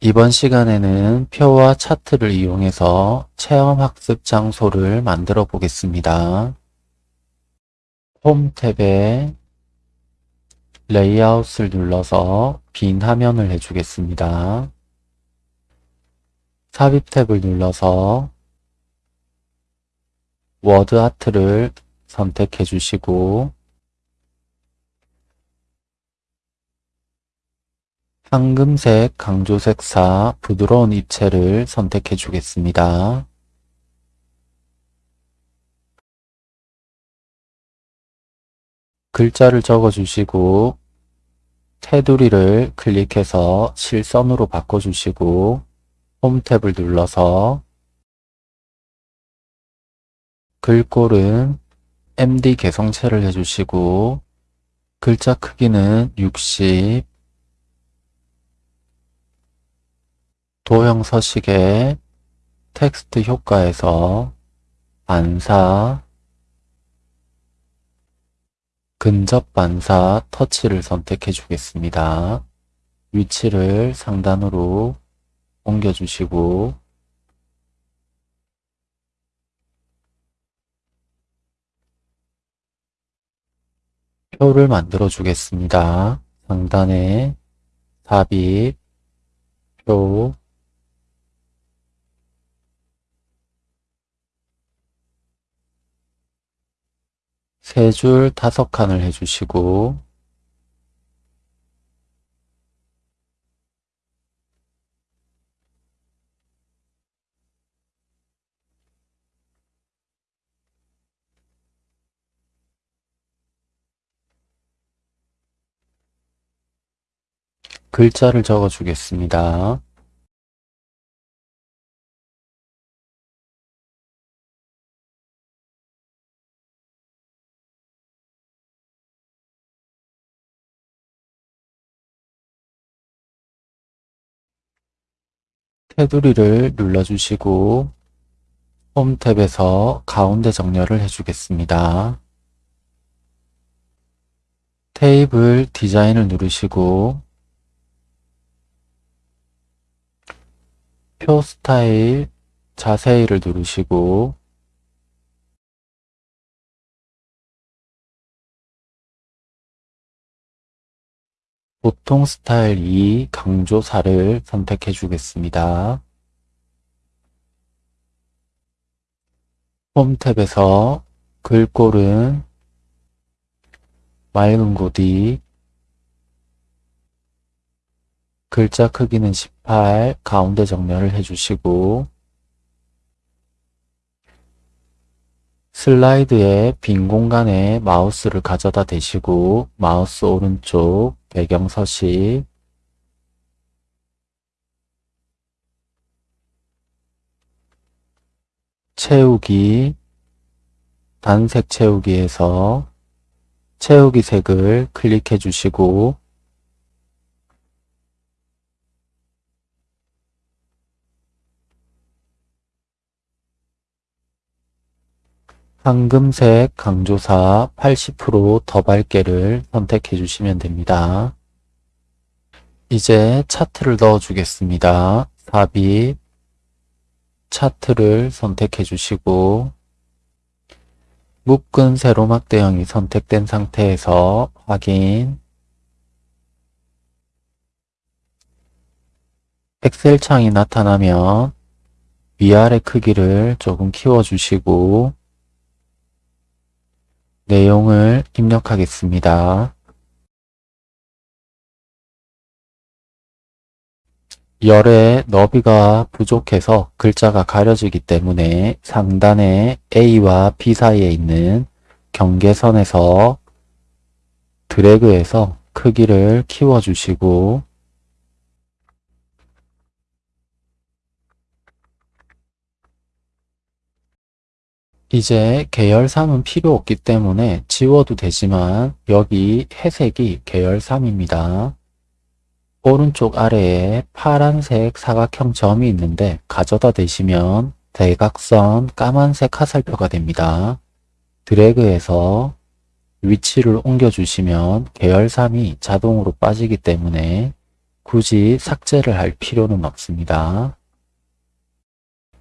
이번 시간에는 표와 차트를 이용해서 체험학습 장소를 만들어 보겠습니다. 홈 탭에 레이아웃을 눌러서 빈 화면을 해주겠습니다. 삽입 탭을 눌러서 워드 아트를 선택해 주시고 황금색 강조색사 부드러운 입체를 선택해 주겠습니다. 글자를 적어 주시고 테두리를 클릭해서 실선으로 바꿔주시고 홈 탭을 눌러서 글꼴은 MD 개성체를 해주시고 글자 크기는 60 도형 서식의 텍스트 효과에서 반사 근접 반사 터치를 선택해 주겠습니다. 위치를 상단으로 옮겨주시고 표를 만들어 주겠습니다. 상단에 삽입, 표, 세 줄 다섯 칸을 해주시고 글자를 적어 주겠습니다. 테두리를 눌러주시고 홈 탭에서 가운데 정렬을 해주겠습니다. 테이블 디자인을 누르시고 표 스타일 자세히를 누르시고 보통 스타일 2 강조 4를 선택해 주겠습니다. 홈 탭에서 글꼴은 맑은 고디 글자 크기는 18 가운데 정렬을 해주시고 슬라이드의 빈 공간에 마우스를 가져다 대시고 마우스 오른쪽 배경 서식 채우기. 단색 채우기에서 채우기 색을 클릭해 주시고 황금색 강조사 80%더 밝게를 선택해 주시면 됩니다. 이제 차트를 넣어 주겠습니다. 삽입 차트를 선택해 주시고 묶은 세로막 대형이 선택된 상태에서 확인 엑셀 창이 나타나면 위아래 크기를 조금 키워주시고 내용을 입력하겠습니다. 열의 너비가 부족해서 글자가 가려지기 때문에 상단에 A와 B 사이에 있는 경계선에서 드래그해서 크기를 키워주시고 이제 계열 3은 필요 없기 때문에 지워도 되지만 여기 회색이 계열 3입니다. 오른쪽 아래에 파란색 사각형 점이 있는데 가져다 대시면 대각선 까만색 화살표가 됩니다. 드래그해서 위치를 옮겨주시면 계열 3이 자동으로 빠지기 때문에 굳이 삭제를 할 필요는 없습니다.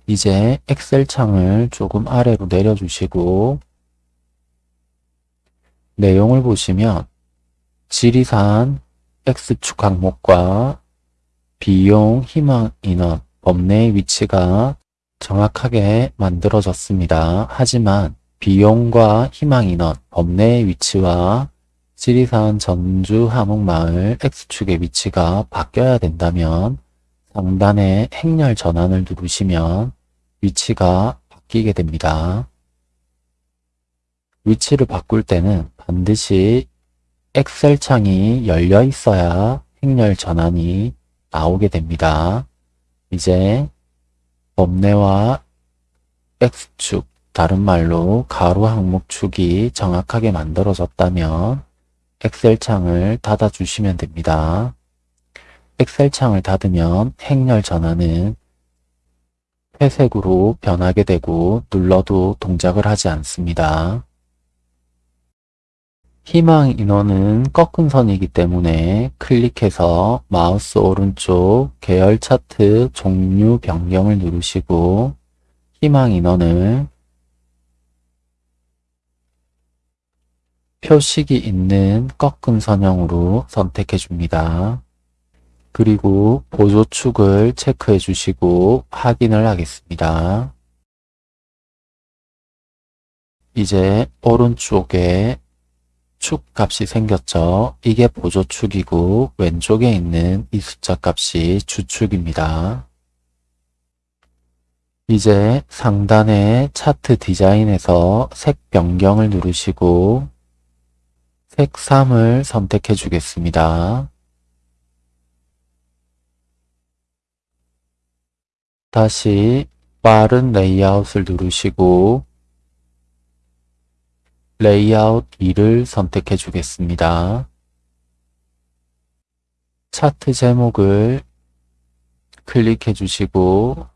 이제 엑셀 창을 조금 아래로 내려주시고 내용을 보시면 지리산 X축 항목과 비용, 희망, 인원, 법내의 위치가 정확하게 만들어졌습니다. 하지만 비용과 희망 인원, 법내의 위치와 지리산 전주 함흥마을 X축의 위치가 바뀌어야 된다면 상단에 행렬 전환을 누르시면 위치가 바뀌게 됩니다. 위치를 바꿀 때는 반드시 엑셀 창이 열려 있어야 행렬 전환이 나오게 됩니다. 이제 범내와 X축, 다른 말로 가로 항목축이 정확하게 만들어졌다면 엑셀 창을 닫아주시면 됩니다. 엑셀 창을 닫으면 행렬 전환은 회색으로 변하게 되고 눌러도 동작을 하지 않습니다. 희망 인원은 꺾은 선이기 때문에 클릭해서 마우스 오른쪽 계열 차트 종류 변경을 누르시고 희망 인원을 표식이 있는 꺾은 선형으로 선택해 줍니다. 그리고 보조축을 체크해 주시고 확인을 하겠습니다. 이제 오른쪽에 축 값이 생겼죠. 이게 보조축이고 왼쪽에 있는 이 숫자 값이 주축입니다. 이제 상단의 차트 디자인에서 색 변경을 누르시고 색 3을 선택해 주겠습니다. 다시 빠른 레이아웃을 누르시고 레이아웃 2를 선택해 주겠습니다. 차트 제목을 클릭해 주시고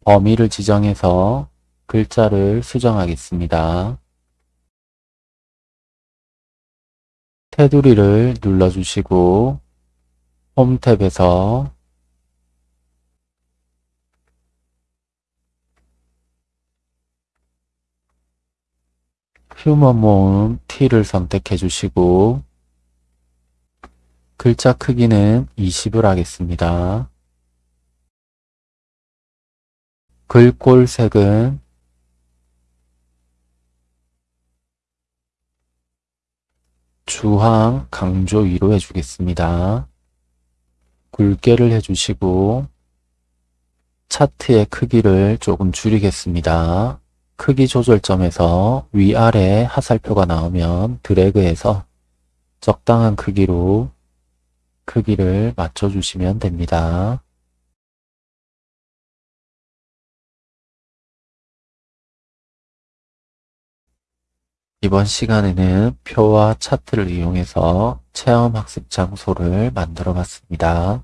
범위를 지정해서 글자를 수정하겠습니다. 테두리를 눌러주시고 홈 탭에서 휴먼 모음 T를 선택해 주시고 글자 크기는 20을 하겠습니다. 글꼴 색은 주황 강조 위로 해주겠습니다. 굵게를 해주시고 차트의 크기를 조금 줄이겠습니다. 크기 조절점에서 위아래 하살표가 나오면 드래그해서 적당한 크기로 크기를 맞춰주시면 됩니다. 이번 시간에는 표와 차트를 이용해서 체험 학습 장소를 만들어 봤습니다.